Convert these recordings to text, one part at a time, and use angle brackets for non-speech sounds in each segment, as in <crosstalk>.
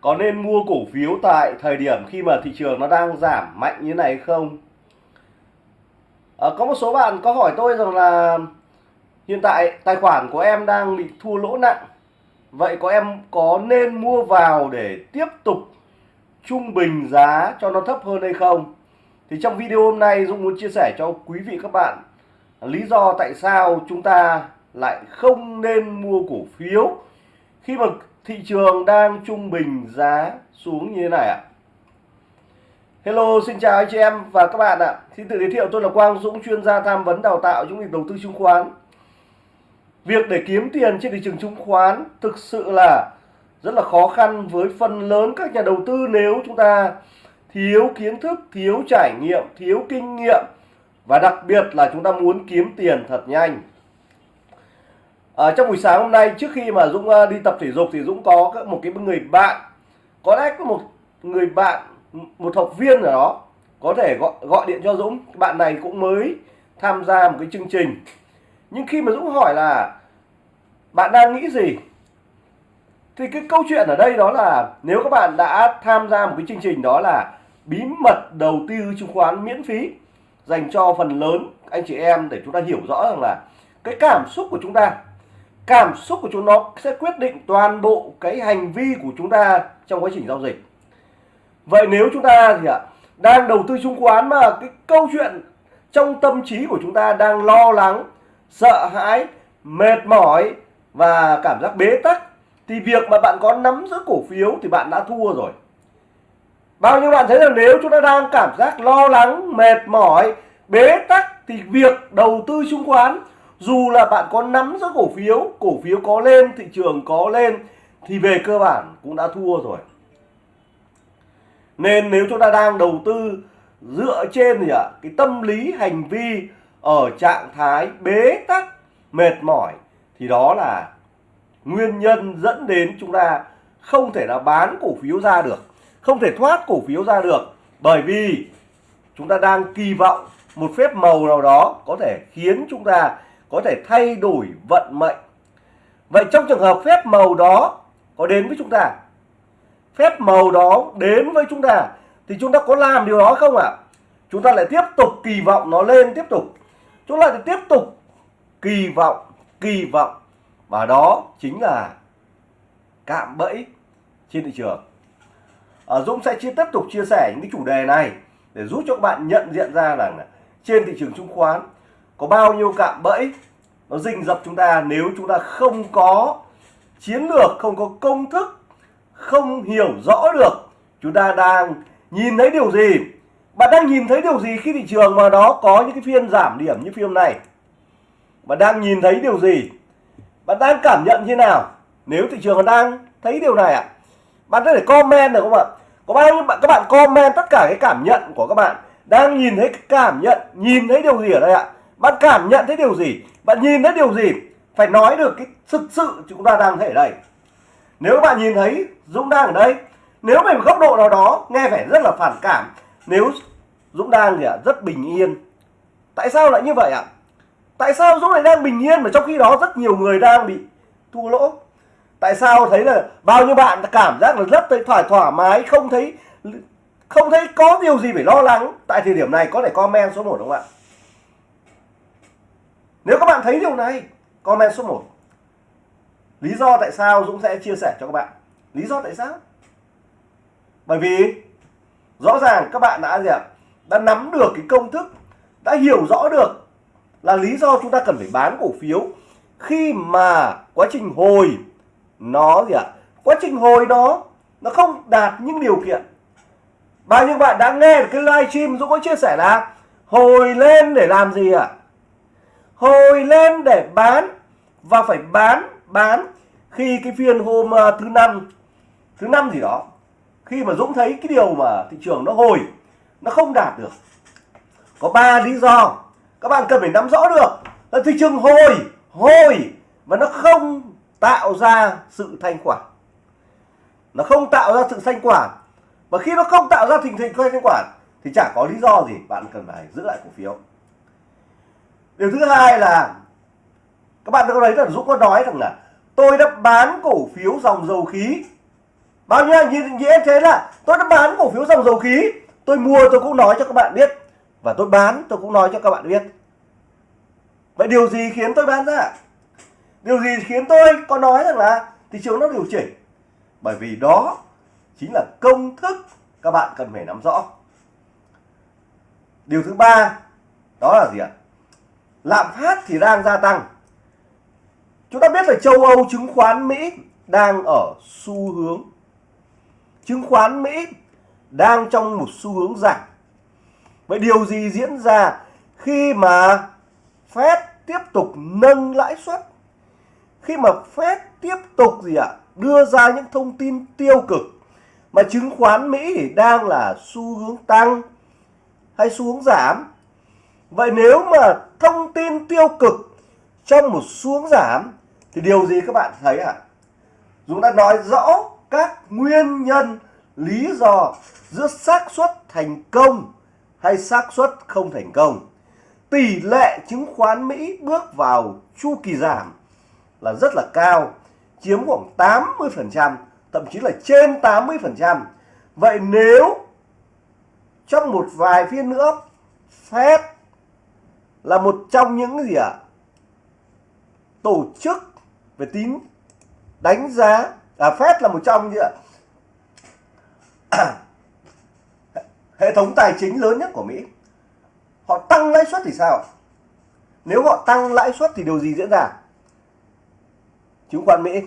có nên mua cổ phiếu tại thời điểm khi mà thị trường nó đang giảm mạnh như này không? À, có một số bạn có hỏi tôi rằng là hiện tại tài khoản của em đang bị thua lỗ nặng. Vậy có em có nên mua vào để tiếp tục trung bình giá cho nó thấp hơn hay không? Thì trong video hôm nay Dũng muốn chia sẻ cho quý vị các bạn lý do tại sao chúng ta lại không nên mua cổ phiếu khi mà thị trường đang trung bình giá xuống như thế này ạ. Hello xin chào anh chị em và các bạn ạ. Xin tự giới thiệu tôi là Quang Dũng chuyên gia tham vấn đào tạo trong việc đầu tư chứng khoán. Việc để kiếm tiền trên thị trường chứng khoán thực sự là rất là khó khăn với phần lớn các nhà đầu tư nếu chúng ta thiếu kiến thức, thiếu trải nghiệm, thiếu kinh nghiệm. Và đặc biệt là chúng ta muốn kiếm tiền thật nhanh. À, trong buổi sáng hôm nay trước khi mà Dũng ờ, đi tập thể dục thì Dũng có một cái người bạn. Có lẽ có một người bạn một học viên ở đó có thể gọi gọi điện cho Dũng. Bạn này cũng mới tham gia một cái chương trình. Nhưng khi mà Dũng hỏi là bạn đang nghĩ gì? Thì cái câu chuyện ở đây đó là nếu các bạn đã tham gia một cái chương trình đó là bí mật đầu tư chứng khoán miễn phí dành cho phần lớn anh chị em để chúng ta hiểu rõ rằng là cái cảm xúc của chúng ta cảm xúc của chúng nó sẽ quyết định toàn bộ cái hành vi của chúng ta trong quá trình giao dịch. Vậy nếu chúng ta thì ạ, đang đầu tư chứng khoán mà cái câu chuyện trong tâm trí của chúng ta đang lo lắng, sợ hãi, mệt mỏi và cảm giác bế tắc, thì việc mà bạn có nắm giữ cổ phiếu thì bạn đã thua rồi. Bao nhiêu bạn thấy là nếu chúng ta đang cảm giác lo lắng, mệt mỏi, bế tắc thì việc đầu tư chứng khoán dù là bạn có nắm giữ cổ phiếu cổ phiếu có lên, thị trường có lên, thì về cơ bản cũng đã thua rồi. Nên nếu chúng ta đang đầu tư dựa trên gì ạ? Cái tâm lý, hành vi ở trạng thái bế tắc, mệt mỏi, thì đó là nguyên nhân dẫn đến chúng ta không thể là bán cổ phiếu ra được, không thể thoát cổ phiếu ra được. Bởi vì chúng ta đang kỳ vọng một phép màu nào đó có thể khiến chúng ta có thể thay đổi vận mệnh. Vậy trong trường hợp phép màu đó có đến với chúng ta phép màu đó đến với chúng ta thì chúng ta có làm điều đó không ạ? À? chúng ta lại tiếp tục kỳ vọng nó lên tiếp tục. Chúng ta lại tiếp tục kỳ vọng kỳ vọng. Và đó chính là cạm bẫy trên thị trường. À, Dũng sẽ chia tiếp tục chia sẻ những cái chủ đề này để giúp cho các bạn nhận diện ra rằng trên thị trường chứng khoán có bao nhiêu cạm bẫy, nó rình rập chúng ta nếu chúng ta không có chiến lược, không có công thức, không hiểu rõ được chúng ta đang nhìn thấy điều gì. Bạn đang nhìn thấy điều gì khi thị trường mà nó có những cái phiên giảm điểm như phiên này bạn đang nhìn thấy điều gì? Bạn đang cảm nhận như nào? Nếu thị trường đang thấy điều này ạ à? bạn có thể comment được không ạ? Có bao nhiêu bạn, các bạn comment tất cả cái cảm nhận của các bạn đang nhìn thấy cảm nhận, nhìn thấy điều gì ở đây ạ? Bạn cảm nhận thấy điều gì? Bạn nhìn thấy điều gì? Phải nói được cái thực sự chúng ta đang thấy ở đây. Nếu các bạn nhìn thấy Dũng đang ở đây, nếu về một góc độ nào đó nghe phải rất là phản cảm, nếu Dũng đang thì rất bình yên. Tại sao lại như vậy ạ? Tại sao Dũng lại đang bình yên mà trong khi đó rất nhiều người đang bị thua lỗ? Tại sao thấy là bao nhiêu bạn cảm giác là rất thấy thoải thoải mái, không thấy không thấy có điều gì phải lo lắng? Tại thời điểm này có thể comment số 1 đúng không ạ? Nếu các bạn thấy điều này, comment số 1 lý do tại sao Dũng sẽ chia sẻ cho các bạn. Lý do tại sao? Bởi vì rõ ràng các bạn đã gì ạ? Đã nắm được cái công thức, đã hiểu rõ được là lý do chúng ta cần phải bán cổ phiếu khi mà quá trình hồi nó gì ạ? Quá trình hồi đó nó không đạt những điều kiện. Bao nhiêu bạn đã nghe cái livestream Dũng có chia sẻ là hồi lên để làm gì ạ? Hồi lên để bán và phải bán bán khi cái phiên hôm ờ, thứ năm. Thứ năm gì đó, khi mà Dũng thấy cái điều mà thị trường nó hồi, nó không đạt được. Có ba lý do, các bạn cần phải nắm rõ được là thị trường hồi hồi và nó không tạo ra sự thanh khoản. Nó không tạo ra sự thanh khoản. Và khi nó không tạo ra tình hình thanh khoản thì chẳng có lý do gì bạn cần phải giữ lại cổ phiếu điều thứ hai là các bạn có thấy là Dũng có nói rằng là tôi đã bán cổ phiếu dòng dầu khí. Bao nhiêu anh nhìn, em là tôi đã bán cổ phiếu dòng dầu khí. Tôi mua tôi cũng nói cho các bạn biết. Và tôi bán tôi cũng nói cho các bạn biết. Vậy điều gì khiến tôi bán ra? Điều gì khiến tôi có nói rằng là thị trường nó điều chỉnh? Bởi vì đó chính là công thức các bạn cần phải nắm rõ. Điều thứ ba đó là gì ạ? Lạm phát thì đang gia tăng. Chúng ta biết là châu Âu chứng khoán Mỹ đang ở xu hướng, chứng khoán Mỹ đang trong một xu hướng giảm. Vậy điều gì diễn ra khi mà Fed tiếp tục nâng lãi suất? Khi mà Fed tiếp tục gì ạ? Đưa ra những thông tin tiêu cực mà chứng khoán Mỹ thì đang là xu hướng tăng hay xu hướng giảm. Vậy nếu mà thông tin tiêu cực trong một xuống giảm, thì điều gì các bạn thấy ạ à? chúng ta nói rõ các nguyên nhân, lý do giữa xác suất thành công hay xác suất không thành công tỷ lệ chứng khoán Mỹ bước vào chu kỳ giảm là rất là cao, chiếm khoảng 80% thậm chí là trên 80% vậy nếu trong một vài phiên nữa, Fed là một trong những gì ạ? À? tổ chức về tín đánh giá à, Fed là một trong những <clears throat> hệ thống tài chính lớn nhất của Mỹ. Họ tăng lãi suất thì sao? Nếu họ tăng lãi suất thì điều gì diễn ra? Chứng khoán Mỹ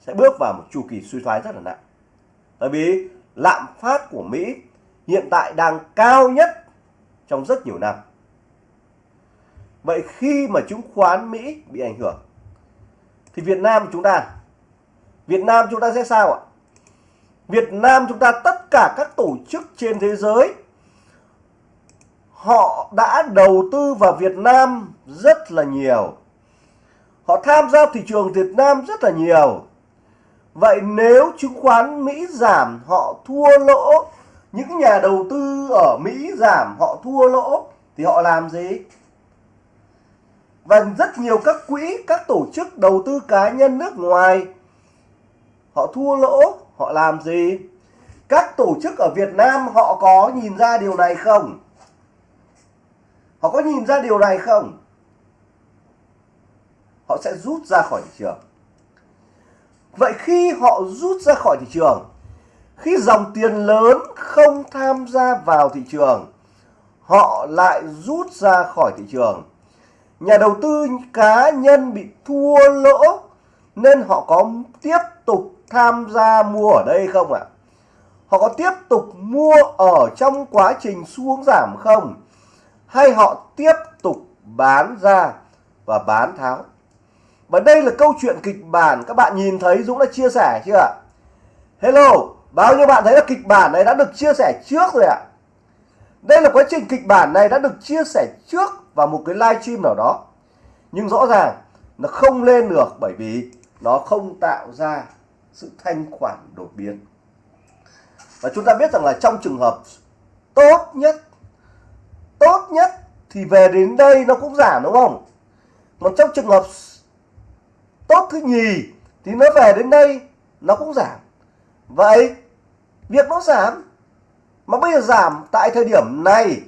sẽ bước vào một chu kỳ suy thoái rất là nặng. Bởi vì lạm phát của Mỹ hiện tại đang cao nhất trong rất nhiều năm vậy khi mà chứng khoán Mỹ bị ảnh hưởng, thì Việt Nam chúng ta, Việt Nam chúng ta sẽ sao ạ? Việt Nam chúng ta, tất cả các tổ chức trên thế giới, họ đã đầu tư vào Việt Nam rất là nhiều. Họ tham gia thị trường Việt Nam rất là nhiều. Vậy nếu chứng khoán Mỹ giảm, họ thua lỗ. Những nhà đầu tư ở Mỹ giảm, họ thua lỗ, thì họ làm gì? Và rất nhiều các quỹ, các tổ chức đầu tư cá nhân nước ngoài. Họ thua lỗ, họ làm gì? Các tổ chức ở Việt Nam họ có nhìn ra điều này không? Họ có nhìn ra điều này không? Họ sẽ rút ra khỏi thị trường. Vậy khi họ rút ra khỏi thị trường, khi dòng tiền lớn không tham gia vào thị trường, họ lại rút ra khỏi thị trường nhà đầu tư cá nhân bị thua lỗ nên họ có tiếp tục tham gia mua ở đây không ạ? À? Họ có tiếp tục mua ở trong quá trình xuống giảm không? Hay họ tiếp tục bán ra và bán tháo? Và đây là câu chuyện kịch bản các bạn nhìn thấy Dũng đã chia sẻ chưa ạ? Hello, bao nhiêu bạn thấy là kịch bản này đã được chia sẻ trước rồi ạ? Đây là quá trình kịch bản này đã được chia sẻ trước vào một cái live stream nào đó. Nhưng rõ ràng nó không lên được bởi vì nó không tạo ra sự thanh khoản đột biến. Và chúng ta biết rằng là trong trường hợp tốt nhất tốt nhất thì về đến đây nó cũng giảm, đúng không? Còn trong trường hợp tốt thứ nhì thì nó về đến đây, nó cũng giảm. Vậy việc nó giảm, mà bây giờ giảm tại thời điểm này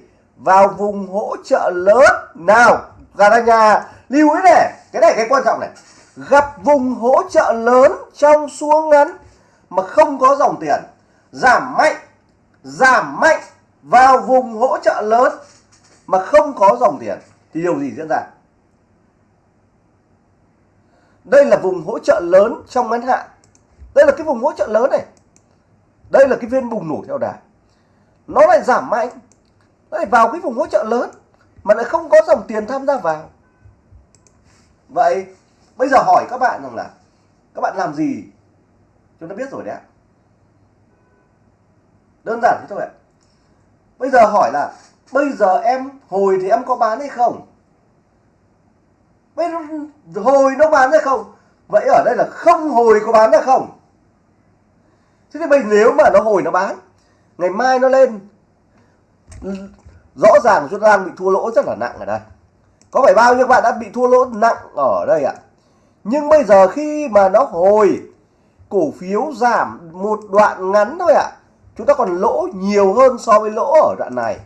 vào vùng hỗ trợ lớn. Nào gà nhà. Lưu ý này, cái này cái quan trọng này. Gặp vùng hỗ trợ lớn trong xuống ngắn mà không có dòng tiền, giảm mạnh giảm mạnh vào vùng hỗ trợ lớn mà không có dòng tiền, thì điều gì diễn ra? Đây là vùng hỗ trợ lớn trong ngắn hạn. Đây là cái vùng hỗ trợ lớn này. Đây là cái viên bùng nổ theo đà. Nó lại giảm mạnh lại vào cái vùng hỗ trợ lớn mà lại không có dòng tiền tham gia vào. Vậy bây giờ hỏi các bạn rằng là các bạn làm gì chúng ta biết rồi đấy ạ. Đơn giản thế thôi ạ. Bây giờ hỏi là bây giờ em hồi thì em có bán hay không? Bây giờ hồi nó bán hay không? Vậy ở đây là không hồi có bán hay không? Thế thì bây nếu mà nó hồi nó bán, ngày mai nó lên rõ ràng chúng ta đang bị thua lỗ rất là nặng ở đây có phải bao nhiêu bạn đã bị thua lỗ nặng ở đây ạ nhưng bây giờ khi mà nó hồi, cổ phiếu giảm một đoạn ngắn thôi ạ à. chúng ta còn lỗ nhiều hơn so với lỗ ở đoạn này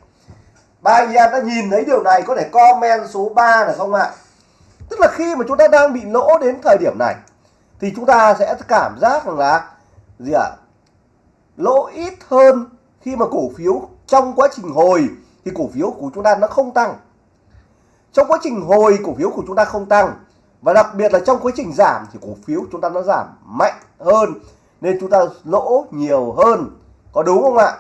ba anh em đã nhìn thấy điều này, có thể comment số 3 được không ạ tức là khi mà chúng ta đang bị lỗ đến thời điểm này, thì chúng ta sẽ cảm giác rằng là gì ạ à? lỗ ít hơn khi mà cổ phiếu trong quá trình hồi thì cổ phiếu của chúng ta nó không tăng. Trong quá trình hồi cổ phiếu của chúng ta không tăng, và đặc biệt là trong quá trình giảm thì cổ phiếu chúng ta nó giảm mạnh hơn, nên chúng ta lỗ nhiều hơn. Có đúng không ạ?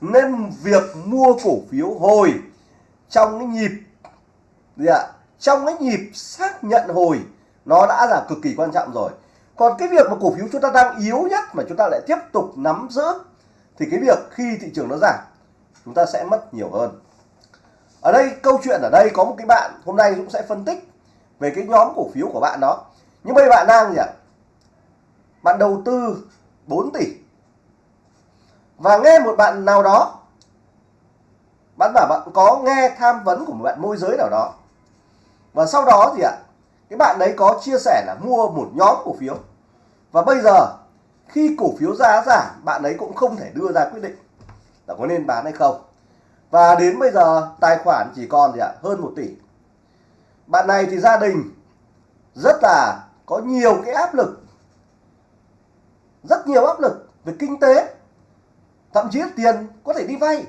Nên việc mua cổ phiếu hồi trong cái nhịp, gì ạ? Trong cái nhịp xác nhận hồi, nó đã là cực kỳ quan trọng rồi. Còn cái việc mà cổ phiếu chúng ta đang yếu nhất mà chúng ta lại tiếp tục nắm giữ, thì cái việc khi thị trường nó giảm chúng ta sẽ mất nhiều hơn. Ở đây, câu chuyện ở đây có một cái bạn hôm nay cũng sẽ phân tích về cái nhóm cổ phiếu của bạn đó. Nhưng bây bạn đang gì ạ? Bạn đầu tư 4 tỷ. Và nghe một bạn nào đó, bạn bảo bạn có nghe tham vấn của một bạn môi giới nào đó. Và sau đó gì ạ? Cái bạn đấy có chia sẻ là mua một nhóm cổ phiếu. Và bây giờ, khi cổ phiếu giá giảm, bạn ấy cũng không thể đưa ra quyết định là có nên bán hay không. Và đến bây giờ, tài khoản chỉ còn gì ạ? Hơn 1 tỷ. Bạn này thì gia đình rất là có nhiều cái áp lực. Rất nhiều áp lực về kinh tế. Thậm chí tiền có thể đi vay.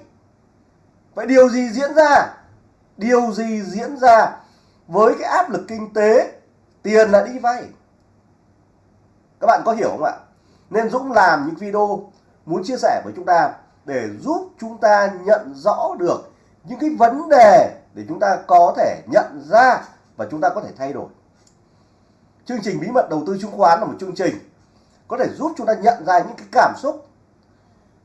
Vậy điều gì diễn ra? Điều gì diễn ra với cái áp lực kinh tế? Tiền là đi vay. Các bạn có hiểu không ạ? Nên Dũng làm những video muốn chia sẻ với chúng ta để giúp chúng ta nhận rõ được những cái vấn đề để chúng ta có thể nhận ra và chúng ta có thể thay đổi. Chương trình bí mật đầu tư chứng khoán là một chương trình có thể giúp chúng ta nhận ra những cái cảm xúc,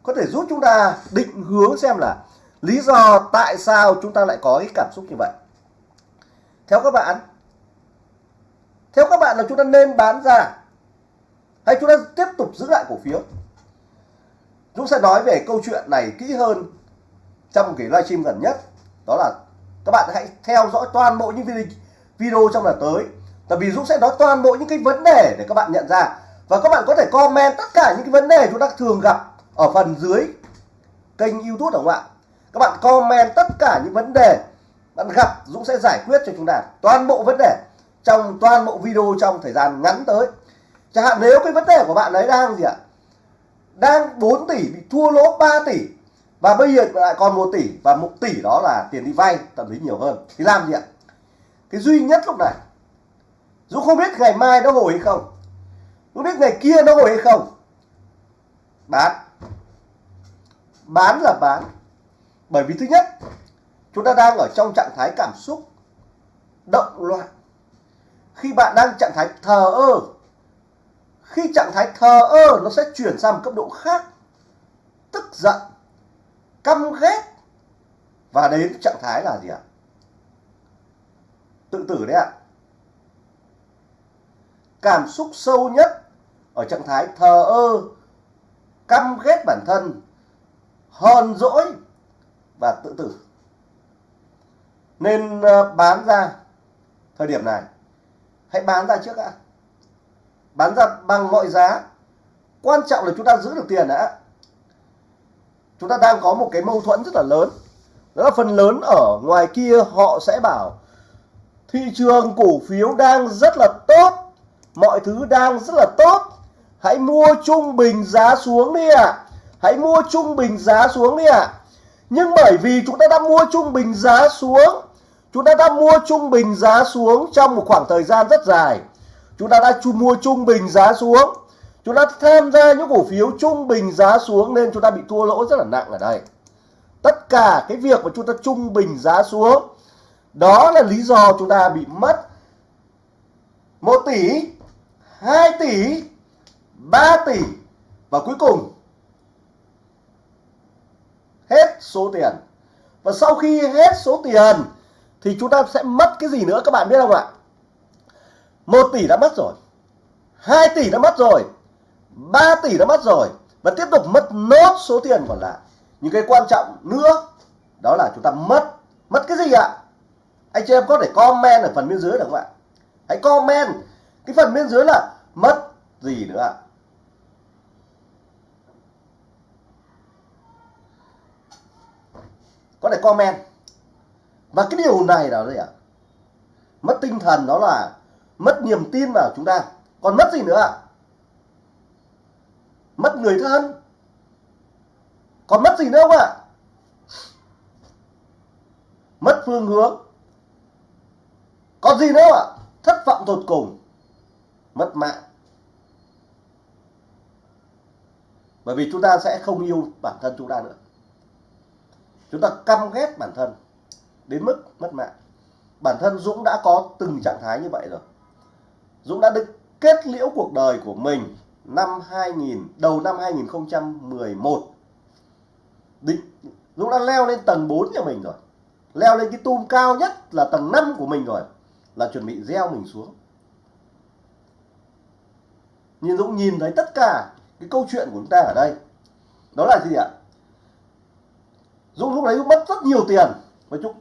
có thể giúp chúng ta định hướng xem là lý do tại sao chúng ta lại có cái cảm xúc như vậy. Theo các bạn, theo các bạn là chúng ta nên bán ra hay chúng ta tiếp tục giữ lại cổ phiếu? Dũng sẽ nói về câu chuyện này kỹ hơn trong một cái livestream gần nhất. Đó là các bạn hãy theo dõi toàn bộ những video trong lần tới. Tại vì Dũng sẽ nói toàn bộ những cái vấn đề để các bạn nhận ra. Và các bạn có thể comment tất cả những cái vấn đề chúng ta thường gặp ở phần dưới kênh youtube, đúng không ạ? Các bạn comment tất cả những vấn đề bạn gặp, Dũng sẽ giải quyết cho chúng ta toàn bộ vấn đề trong toàn bộ video trong thời gian ngắn tới. Chẳng hạn nếu cái vấn đề của bạn ấy đang gì ạ? Đang 4 tỷ bị thua lỗ 3 tỷ. Và bây giờ lại còn 1 tỷ, và 1 tỷ đó là tiền đi vay thậm chí nhiều hơn. Thì làm gì ạ? Cái duy nhất lúc này, Dũng không biết ngày mai nó hồi hay không. Dũng biết ngày kia nó hồi hay không. Bán. Bán là bán. Bởi vì thứ nhất, chúng ta đang ở trong trạng thái cảm xúc động loạn. Khi bạn đang trạng thái thờ ơ khi trạng thái thờ ơ, nó sẽ chuyển sang một cấp độ khác. Tức giận, căm ghét. Và đến trạng thái là gì ạ? Tự tử đấy ạ. Cảm xúc sâu nhất ở trạng thái thờ ơ, căm ghét bản thân, hờn dỗi và tự tử. Nên ờ, bán ra thời điểm này. Hãy bán ra trước ạ bán ra bằng mọi giá. Quan trọng là chúng ta giữ được tiền đã. Chúng ta đang có một cái mâu thuẫn rất là lớn. Đó là phần lớn ở ngoài kia họ sẽ bảo, thị trường cổ phiếu đang rất là tốt, mọi thứ đang rất là tốt. Hãy mua trung bình giá xuống đi ạ. À. hãy mua trung bình giá xuống đi ạ. À. nhưng bởi vì chúng ta đã mua trung bình giá xuống, chúng ta đã mua trung bình giá xuống trong một khoảng thời gian rất dài chúng ta đã mua trung bình giá xuống. Chúng ta tham gia những cổ phiếu trung bình giá xuống nên chúng ta bị thua lỗ rất là nặng ở đây. Tất cả cái việc mà chúng ta trung bình giá xuống, đó là lý do chúng ta bị mất 1 tỷ 2 tỷ 3 tỷ và cuối cùng hết số tiền. Và sau khi hết số tiền thì chúng ta sẽ mất cái gì nữa các bạn biết không ạ? 1 tỷ đã mất rồi. 2 tỷ đã mất rồi. 3 tỷ đã mất rồi. Và tiếp tục mất nốt số tiền còn lại. Những cái quan trọng nữa, đó là chúng ta mất. Mất cái gì ạ? Anh chị em có thể comment ở phần bên dưới được không ạ? Hãy comment. Cái phần bên dưới là mất gì nữa ạ? Có thể comment. Và cái điều này là gì ạ? Mất tinh thần đó là mất niềm tin vào chúng ta. Còn mất gì nữa ạ? Mất người thân. Còn mất gì nữa không ạ? Mất phương hướng. Còn gì nữa ạ? Thất vọng tột cùng. Mất mạng. Bởi vì chúng ta sẽ không yêu bản thân chúng ta nữa. Chúng ta căm ghét bản thân đến mức mất mạng. Bản thân Dũng đã có từng trạng thái như vậy rồi. Dũng đã được kết liễu cuộc đời của mình năm 2000 đầu năm 2011 định, Dũng đã leo lên tầng 4 nhà mình rồi. Leo lên cái tum cao nhất là tầng 5 của mình rồi, là chuẩn bị gieo mình xuống. Nhưng Dũng nhìn thấy tất cả cái câu chuyện của chúng ta ở đây, đó là gì ạ? Dũng lúc đấy mất rất nhiều tiền. Và chúng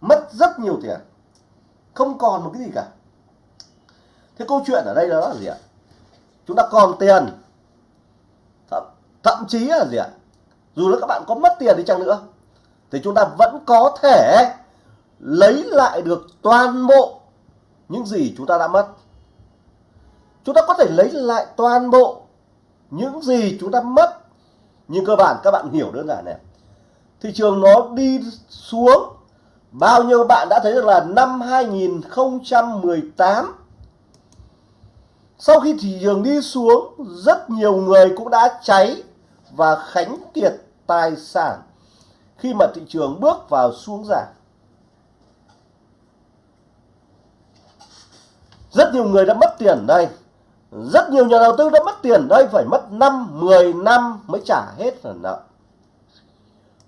mất rất nhiều tiền. Không còn một cái gì cả thế câu chuyện ở đây đó là gì ạ? Chúng ta còn tiền. Thậm, thậm chí là gì ạ? Dù là các bạn có mất tiền đi chăng nữa thì chúng ta vẫn có thể lấy lại được toàn bộ những gì chúng ta đã mất. Chúng ta có thể lấy lại toàn bộ những gì chúng ta mất. Nhưng cơ bản các bạn hiểu đơn giản này. Thị trường nó đi xuống. Bao nhiêu bạn đã thấy được là năm 2018 sau khi thị trường đi xuống, rất nhiều người cũng đã cháy và khánh kiệt tài sản khi mà thị trường bước vào xuống giảm. Rất nhiều người đã mất tiền đây. Rất nhiều nhà đầu tư đã mất tiền đây, phải mất 5 10 năm mới trả hết phần nợ.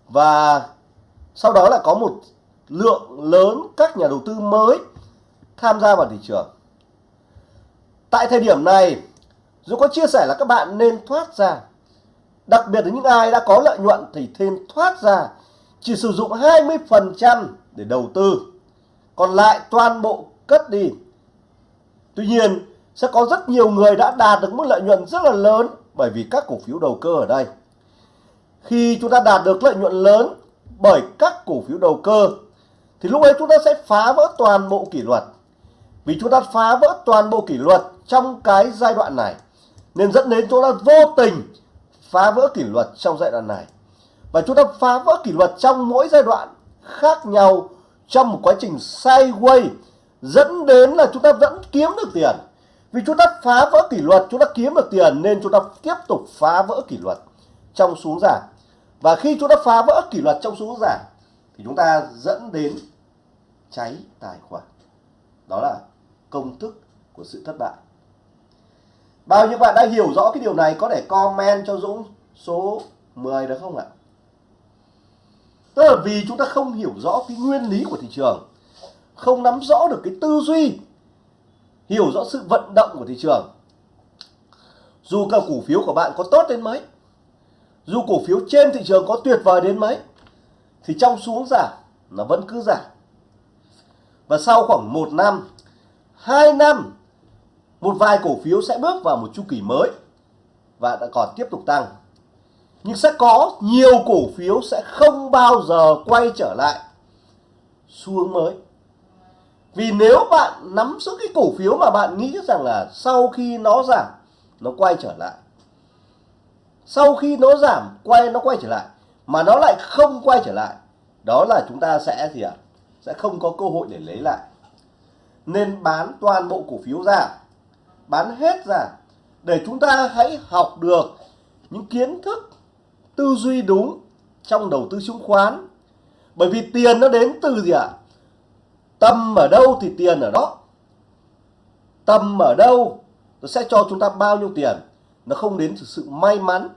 Và sau đó là có một lượng lớn các nhà đầu tư mới tham gia vào thị trường tại thời điểm này, dù có chia sẻ là các bạn nên thoát ra, đặc biệt là những ai đã có lợi nhuận thì thêm thoát ra, chỉ sử dụng 20% để đầu tư. Còn lại toàn bộ cất đi. Tuy nhiên, sẽ có rất nhiều người đã đạt được mức lợi nhuận rất là lớn bởi vì các cổ phiếu đầu cơ ở đây. Khi chúng ta đạt được lợi nhuận lớn bởi các cổ phiếu đầu cơ, thì lúc ấy chúng ta sẽ phá vỡ toàn bộ kỷ luật. Vì chúng ta phá vỡ toàn bộ kỷ luật trong cái giai đoạn này, nên dẫn đến chúng ta vô tình phá vỡ kỷ luật trong giai đoạn này. Và chúng ta phá vỡ kỷ luật trong mỗi giai đoạn khác nhau trong một quá trình sideways, dẫn đến là chúng ta vẫn kiếm được tiền. Vì chúng ta phá vỡ kỷ luật, chúng ta kiếm được tiền nên chúng ta tiếp tục phá vỡ kỷ luật trong xuống giảm. Và khi chúng ta phá vỡ kỷ luật trong xuống giảm, thì chúng ta dẫn đến cháy tài khoản. Đó là công thức của sự thất bại bao nhiêu bạn đã hiểu rõ cái điều này, có thể comment cho Dũng số 10 được không ạ? Tức là vì chúng ta không hiểu rõ cái nguyên lý của thị trường, không nắm rõ được cái tư duy, hiểu rõ sự vận động của thị trường. Dù cả cổ phiếu của bạn có tốt đến mấy, dù cổ phiếu trên thị trường có tuyệt vời đến mấy, thì trong xuống giảm, nó vẫn cứ giảm. Và sau khoảng một năm 2 năm một vài cổ phiếu sẽ bước vào một chu kỳ mới và đã còn tiếp tục tăng. Nhưng sẽ có nhiều cổ phiếu sẽ không bao giờ quay trở lại xuống mới. Vì nếu bạn nắm giữ cái cổ phiếu mà bạn nghĩ rằng là sau khi nó giảm, nó quay trở lại, sau khi nó giảm, quay, nó quay trở lại, mà nó lại không quay trở lại, đó là chúng ta sẽ gì ạ? Sẽ không có cơ hội để lấy lại. Nên bán toàn bộ cổ phiếu ra bán hết ra. Để chúng ta hãy học được những kiến thức, tư duy đúng trong đầu tư chứng khoán. Bởi vì tiền nó đến từ gì ạ? Tâm ở đâu thì tiền ở đó. Tâm ở đâu, nó sẽ cho chúng ta bao nhiêu tiền. Nó không đến từ sự may mắn.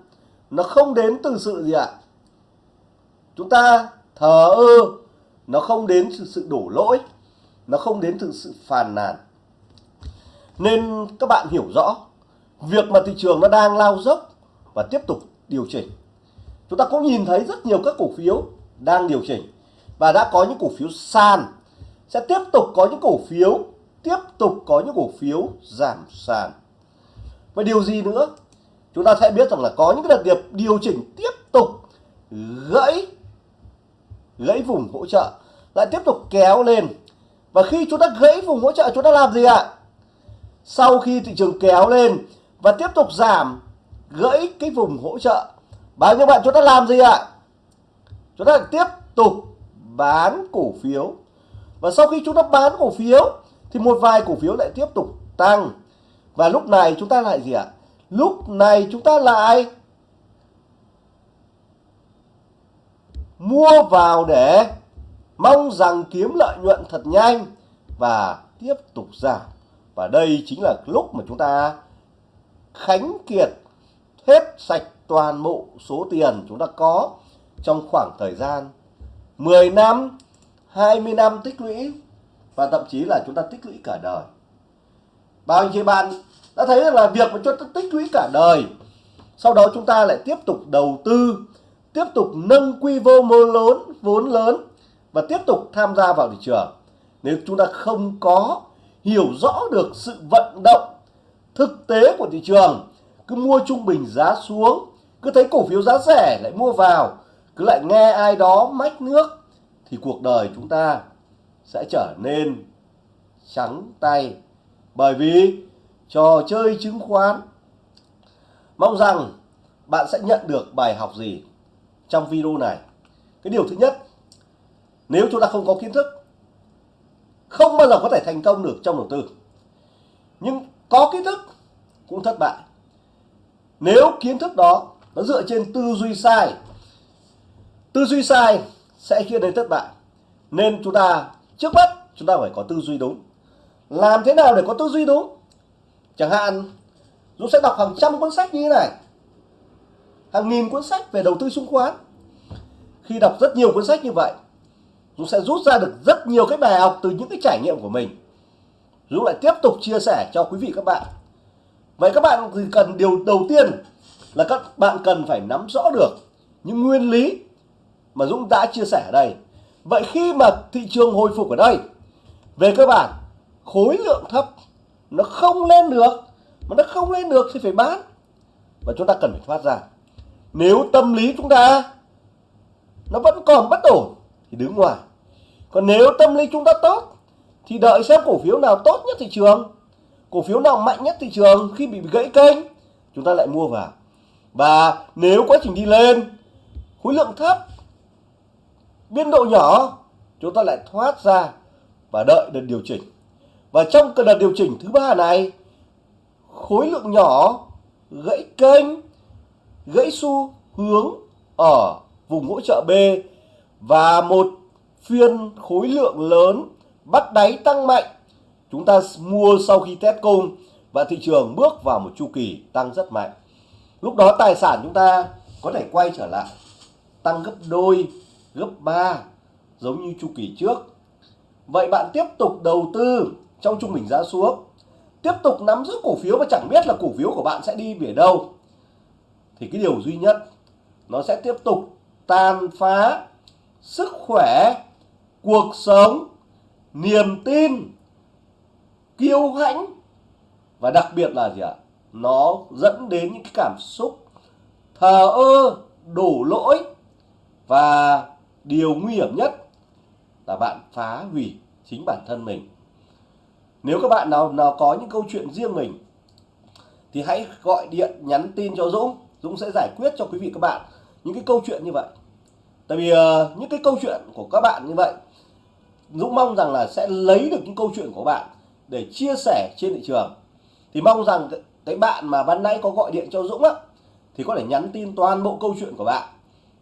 Nó không đến từ sự gì ạ? Chúng ta thờ ơ. Nó không đến từ sự đổ lỗi. Nó không đến từ sự phàn nàn nên các bạn hiểu rõ, việc mà thị trường nó đang lao dốc và tiếp tục điều chỉnh. Chúng ta cũng nhìn thấy rất nhiều các cổ phiếu đang điều chỉnh và đã có những cổ phiếu sàn, sẽ tiếp tục có những cổ phiếu, tiếp tục có những cổ phiếu giảm sàn. Và điều gì nữa? Chúng ta sẽ biết rằng là có những cái đợt điệp điều chỉnh tiếp tục gãy gãy vùng hỗ trợ, lại tiếp tục kéo lên. Và khi chúng ta gãy vùng hỗ trợ, chúng ta làm gì ạ? Sau khi thị trường kéo lên và tiếp tục giảm gãy cái vùng hỗ trợ bao nhiêu bạn chúng ta làm gì ạ? Chúng ta tiếp tục bán cổ phiếu. Và sau khi chúng ta bán cổ phiếu thì một vài cổ phiếu lại tiếp tục tăng. Và lúc này chúng ta lại gì ạ? Lúc này chúng ta lại mua vào để mong rằng kiếm lợi nhuận thật nhanh và tiếp tục giảm và đây chính là lúc mà chúng ta khánh kiệt hết sạch toàn bộ số tiền chúng ta có trong khoảng thời gian 10 năm 20 năm tích lũy và thậm chí là chúng ta tích lũy cả đời. Bao nhiêu bạn đã thấy là việc mà chúng ta tích lũy cả đời, sau đó chúng ta lại tiếp tục đầu tư, tiếp tục nâng quy mô lớn, vốn lớn và tiếp tục tham gia vào thị trường. Nếu chúng ta không có hiểu rõ được sự vận động, thực tế của thị trường. Cứ mua trung bình giá xuống, cứ thấy cổ phiếu giá rẻ lại mua vào, cứ lại nghe ai đó mách nước, thì cuộc đời chúng ta sẽ trở nên trắng tay. Bởi vì trò chơi chứng khoán, mong rằng bạn sẽ nhận được bài học gì trong video này. Cái điều thứ nhất, nếu chúng ta không có kiến thức không bao giờ có thể thành công được trong đầu tư. Nhưng có kiến thức cũng thất bại. Nếu kiến thức đó nó dựa trên tư duy sai, tư duy sai sẽ khiến đến thất bại. Nên chúng ta, trước mắt, chúng ta phải có tư duy đúng. Làm thế nào để có tư duy đúng? Chẳng hạn, Dũng sẽ đọc hàng trăm cuốn sách như thế này. Hàng nghìn cuốn sách về đầu tư chứng khoán. Khi đọc rất nhiều cuốn sách như vậy Dũng sẽ rút ra được rất nhiều cái bài học từ những cái trải nghiệm của mình. Dũng lại tiếp tục chia sẻ cho quý vị các bạn. Vậy các bạn thì cần, điều đầu tiên là các bạn cần phải nắm rõ được những nguyên lý mà Dũng đã chia sẻ ở đây. Vậy khi mà thị trường hồi phục ở đây, về cơ bản, khối lượng thấp nó không lên được, mà nó không lên được thì phải bán. Và chúng ta cần phải thoát ra. Nếu tâm lý chúng ta nó vẫn còn bất ổn thì đứng ngoài. Còn nếu tâm lý chúng ta tốt, thì đợi xem cổ phiếu nào tốt nhất thị trường. Cổ phiếu nào mạnh nhất thị trường khi bị gãy kênh, chúng ta lại mua vào. Và nếu quá trình đi lên, khối lượng thấp, biên độ nhỏ, chúng ta lại thoát ra và đợi đợt điều chỉnh. Và trong cái đợt điều chỉnh thứ ba này, khối lượng nhỏ, gãy kênh, gãy xu hướng ở vùng hỗ trợ B và một phiên khối lượng lớn bắt đáy tăng mạnh. Chúng ta mua sau khi test cung và thị trường bước vào một chu kỳ tăng rất mạnh. Lúc đó tài sản chúng ta có thể quay trở lại, tăng gấp đôi, gấp 3 giống như chu kỳ trước. Vậy bạn tiếp tục đầu tư trong trung bình giá xuống, tiếp tục nắm giữ cổ phiếu mà chẳng biết là cổ phiếu của bạn sẽ đi về đâu. Thì cái điều duy nhất, nó sẽ tiếp tục tàn phá sức khỏe, cuộc sống, niềm tin, kiêu hãnh. Và đặc biệt là gì ạ? Nó dẫn đến những cái cảm xúc thờ ơ, đổ lỗi. Và điều nguy hiểm nhất là bạn phá hủy chính bản thân mình. Nếu các bạn nào nào có những câu chuyện riêng mình, thì hãy gọi điện nhắn tin cho Dũng. Dũng sẽ giải quyết cho quý vị các bạn những cái câu chuyện như vậy tại vì uh, những cái câu chuyện của các bạn như vậy Dũng mong rằng là sẽ lấy được những câu chuyện của bạn để chia sẻ trên thị trường. Thì mong rằng cái bạn mà ban nãy có gọi điện cho Dũng á thì có thể nhắn tin toàn bộ câu chuyện của bạn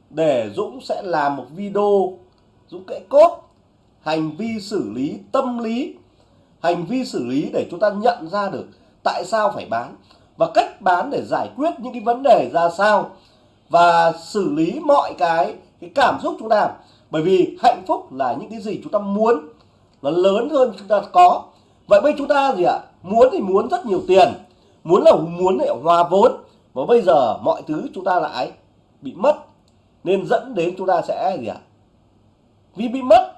để Dũng sẽ làm một video Dũng kể cốt hành vi xử lý tâm lý hành vi xử lý để chúng ta nhận ra được tại sao phải bán và cách bán để giải quyết những cái vấn đề ra sao và xử lý mọi cái cái cảm xúc chúng ta bởi vì hạnh phúc là những cái gì chúng ta muốn nó lớn hơn chúng ta có vậy bây chúng ta gì ạ muốn thì muốn rất nhiều tiền muốn là muốn để hòa vốn và bây giờ mọi thứ chúng ta lại bị mất nên dẫn đến chúng ta sẽ gì ạ vì bị mất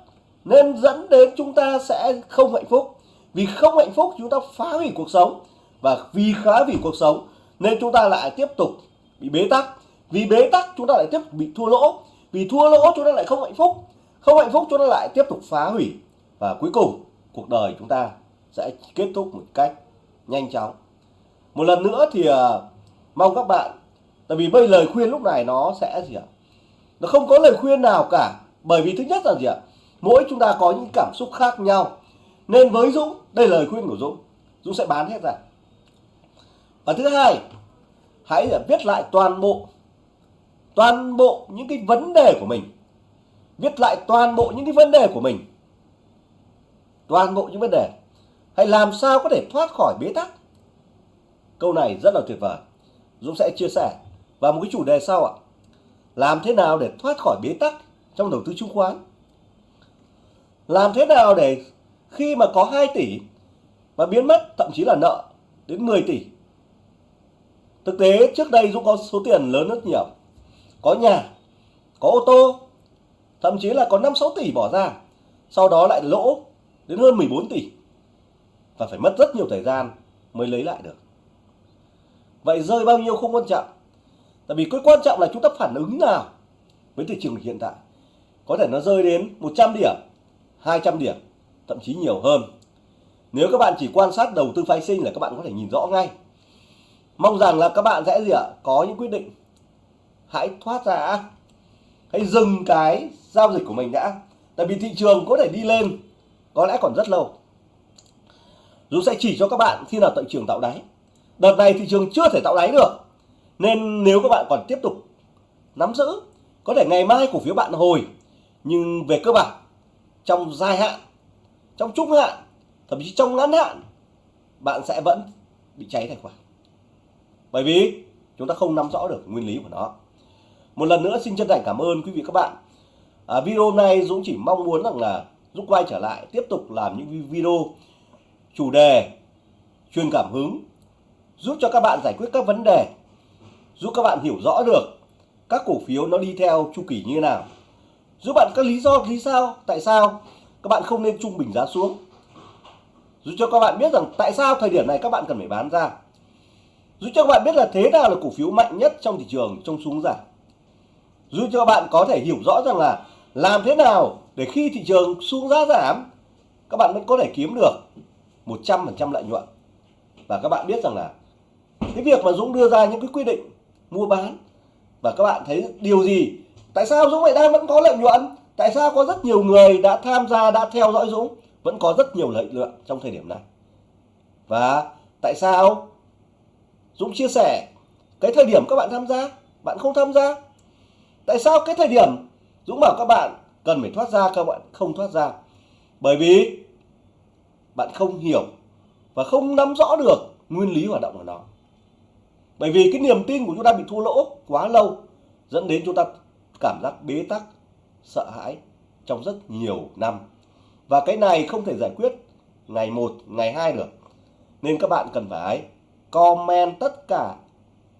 nên dẫn đến chúng ta sẽ không hạnh phúc vì không hạnh phúc chúng ta phá hủy cuộc sống và vì khá vì cuộc sống nên chúng ta lại tiếp tục bị bế tắc vì bế tắc chúng ta lại tiếp tục bị thua lỗ vì thua lỗ chúng ta lại không hạnh phúc. Không hạnh phúc chúng ta lại tiếp tục phá hủy. Và cuối cùng cuộc đời chúng ta sẽ kết thúc một cách nhanh chóng. Một lần nữa thì uh, mong các bạn tại vì bây lời khuyên lúc này nó sẽ gì ạ? Nó không có lời khuyên nào cả. Bởi vì thứ nhất là gì ạ? Mỗi chúng ta có những cảm xúc khác nhau. Nên với Dũng đây là lời khuyên của Dũng. Dũng sẽ bán hết ra. Và thứ hai hãy à, viết lại toàn bộ toàn bộ những cái vấn đề của mình, viết lại toàn bộ những cái vấn đề của mình, toàn bộ những vấn đề, hay làm sao có thể thoát khỏi bế tắc? Câu này rất là tuyệt vời. Dũng sẽ chia sẻ và một cái chủ đề sau ạ. Làm thế nào để thoát khỏi bế tắc trong đầu tư chứng khoán? Làm thế nào để khi mà có 2 tỷ mà biến mất, thậm chí là nợ, đến 10 tỷ? Thực tế trước đây Dũng có số tiền lớn rất nhiều có nhà, có ô tô, thậm chí là có 5-6 tỷ bỏ ra. Sau đó lại lỗ đến hơn 14 tỷ. Và phải mất rất nhiều thời gian mới lấy lại được. Vậy rơi bao nhiêu không quan trọng. Tại vì cái quan trọng là chúng ta phản ứng nào với thị trường hiện tại. Có thể nó rơi đến 100 điểm 200 điểm, thậm chí nhiều hơn. Nếu các bạn chỉ quan sát đầu tư phái sinh là các bạn có thể nhìn rõ ngay. Mong rằng là các bạn sẽ gì ạ? Có những quyết định hãy thoát ra. Hãy dừng cái giao dịch của mình đã. Tại vì thị trường có thể đi lên, có lẽ còn rất lâu. Dũng sẽ chỉ cho các bạn khi nào thị trường tạo đáy. Đợt này thị trường chưa thể tạo đáy được. Nên nếu các bạn còn tiếp tục nắm giữ, có thể ngày mai cổ phiếu bạn hồi. Nhưng về cơ bản, trong dài hạn, trong trung hạn, thậm chí trong ngắn hạn, bạn sẽ vẫn bị cháy tài khoản bởi vì chúng ta không nắm rõ được nguyên lý của nó một lần nữa xin chân thành cảm ơn quý vị các bạn. À, video này Dũng chỉ mong muốn rằng là Dũng quay trở lại tiếp tục làm những video chủ đề truyền cảm hứng giúp cho các bạn giải quyết các vấn đề giúp các bạn hiểu rõ được các cổ phiếu nó đi theo chu kỳ như thế nào. Giúp bạn các lý do lý sao tại sao các bạn không nên trung bình giá xuống. Giúp cho các bạn biết rằng tại sao thời điểm này các bạn cần phải bán ra. Giúp cho các bạn biết là thế nào là cổ phiếu mạnh nhất trong thị trường trong xuống giảm giúp cho các bạn có thể hiểu rõ rằng là làm thế nào để khi thị trường xuống giá giảm, các bạn vẫn có thể kiếm được 100% lợi nhuận. Và các bạn biết rằng là cái việc mà Dũng đưa ra những cái quy định mua bán, và các bạn thấy điều gì? Tại sao Dũng lại đang vẫn có lợi nhuận? Tại sao có rất nhiều người đã tham gia, đã theo dõi Dũng, vẫn có rất nhiều lợi nhuận trong thời điểm này? Và tại sao? Dũng chia sẻ, cái thời điểm các bạn tham gia, bạn không tham gia tại sao cái thời điểm Dũng bảo các bạn cần phải thoát ra, các bạn không thoát ra? Bởi vì bạn không hiểu và không nắm rõ được nguyên lý hoạt động của nó. Bởi vì cái niềm tin của chúng ta bị thua lỗ quá lâu dẫn đến chúng ta cảm giác bế tắc, sợ hãi trong rất nhiều năm. Và cái này không thể giải quyết ngày một, ngày hai được. Nên các bạn cần phải comment tất cả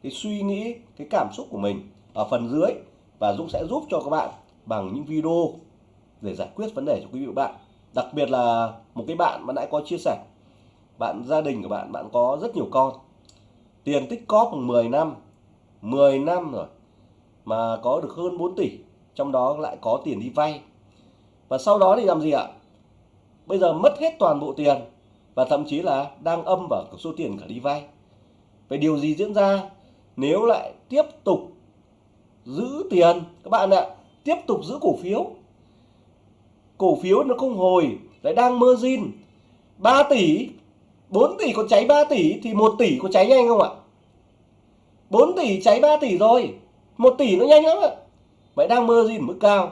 cái suy nghĩ, cái cảm xúc của mình ở phần dưới và Dũng sẽ giúp cho các bạn bằng những video để giải quyết vấn đề cho quý vị và bạn. Đặc biệt là một cái bạn mà nãy có chia sẻ, bạn gia đình của bạn bạn có rất nhiều con. Tiền tích cóp bằng 10 năm 10 năm rồi, mà có được hơn 4 tỷ, trong đó lại có tiền đi vay. Và sau đó thì làm gì ạ? Bây giờ mất hết toàn bộ tiền và thậm chí là đang âm vào số tiền cả đi vay. Vậy điều gì diễn ra nếu lại tiếp tục giữ tiền. Các bạn ạ, tiếp tục giữ cổ phiếu. Cổ phiếu nó không hồi, lại đang mơ zin. 3 tỷ 4 tỷ có cháy 3 tỷ thì 1 tỷ có cháy nhanh không ạ? 4 tỷ cháy 3 tỷ rồi 1 tỷ nó nhanh lắm ạ. Vậy đang mơ zin mức cao.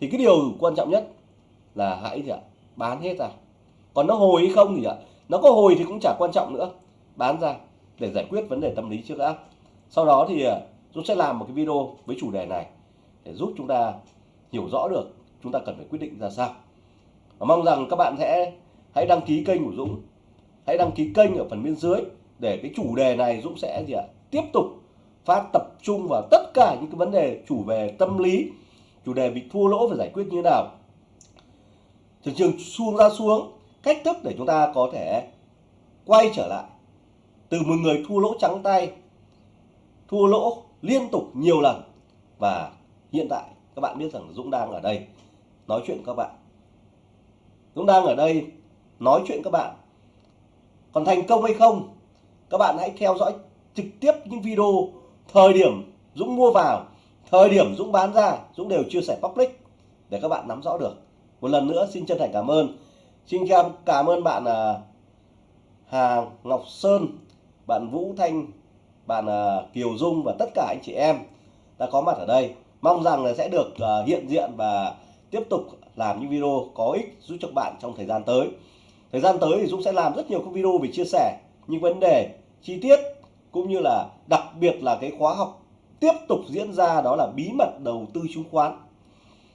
Thì cái điều quan trọng nhất là hãy gì ạ? Bán hết ra. Còn nó hồi hay không thì ạ? Nó có hồi thì cũng chả quan trọng nữa. Bán ra để giải quyết vấn đề tâm lý trước đã. Sau đó thì à, Dũng sẽ làm một cái video với chủ đề này để giúp chúng ta hiểu rõ được chúng ta cần phải quyết định ra sao. Và mong rằng các bạn sẽ hãy đăng ký kênh của Dũng, hãy đăng ký kênh ở phần bên dưới để cái chủ đề này Dũng sẽ gì ạ, tiếp tục phát tập trung vào tất cả những cái vấn đề chủ về tâm lý, chủ đề bị thua lỗ phải giải quyết như thế nào. Thị trường xuống ra xuống, cách thức để chúng ta có thể quay trở lại. Từ một người thua lỗ trắng tay, thua lỗ liên tục nhiều lần. Và hiện tại các bạn biết rằng Dũng đang ở đây nói chuyện các bạn. Dũng đang ở đây nói chuyện các bạn. Còn thành công hay không, các bạn hãy theo dõi trực tiếp những video thời điểm Dũng mua vào, thời điểm Dũng bán ra, Dũng đều chia sẻ public để các bạn nắm rõ được. Một lần nữa, xin chân thành cảm ơn. Xin cảm ơn bạn à, Hà Ngọc Sơn, bạn Vũ Thanh bạn ờ, Kiều Dung và tất cả anh chị em đã có mặt ở đây. Mong rằng là sẽ được ờ, hiện diện và tiếp tục làm những video có ích giúp cho bạn trong thời gian tới. Thời gian tới thì Dũng sẽ làm rất nhiều các video về chia sẻ những vấn đề, chi tiết cũng như là đặc biệt là cái khóa học tiếp tục diễn ra đó là bí mật đầu tư chứng khoán.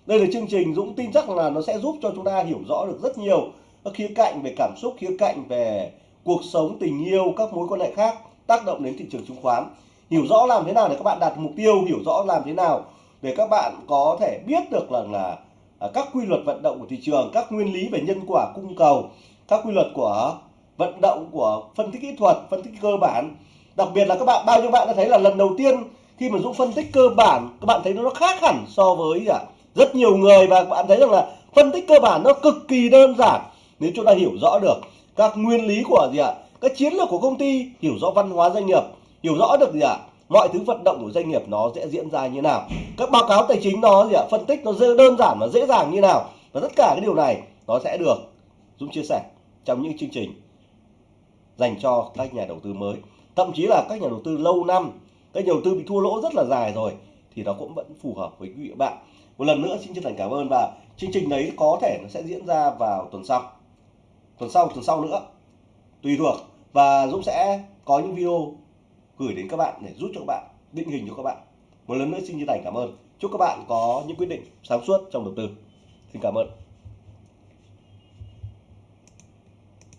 Đây là chương trình Dũng tin chắc là nó sẽ giúp cho chúng ta hiểu rõ được rất nhiều các khía cạnh về cảm xúc, khía cạnh về cuộc sống, tình yêu, các mối quan hệ khác tác động đến thị trường chứng khoán. Hiểu rõ làm thế nào để các bạn đạt mục tiêu, hiểu rõ làm thế nào để các bạn có thể biết được là là các quy luật vận động của thị trường, các nguyên lý về nhân quả cung cầu, các quy luật của vận động, của phân tích kỹ thuật, phân tích cơ bản. Đặc biệt là các bạn, bao nhiêu bạn đã thấy là lần đầu tiên khi mà Dũng phân tích cơ bản, các bạn thấy nó khác hẳn so với à, rất nhiều người và các bạn thấy rằng là phân tích cơ bản nó cực kỳ đơn giản. Nếu chúng ta hiểu rõ được các nguyên lý của gì ạ? Các chiến lược của công ty, hiểu rõ văn hóa doanh nghiệp, hiểu rõ được gì ạ? Mọi thứ vận động của doanh nghiệp nó sẽ diễn ra như nào? Các báo cáo tài chính nó gì ạ? Phân tích nó đơn giản và dễ dàng như nào? Và tất cả cái điều này nó sẽ được Dũng chia sẻ trong những chương trình dành cho các nhà đầu tư mới. Thậm chí là các nhà đầu tư lâu năm, các nhà đầu tư bị thua lỗ rất là dài rồi thì nó cũng vẫn phù hợp với quý vị bạn. Một lần nữa xin chân thành cảm ơn và chương trình đấy có thể nó sẽ diễn ra vào tuần sau. Tuần sau tuần sau nữa. Tùy thuộc và Dũng sẽ có những video gửi đến các bạn để giúp cho các bạn, định hình cho các bạn. Một lần nữa xin chân thành cảm ơn. Chúc các bạn có những quyết định sáng suốt trong đầu tư. Xin cảm ơn.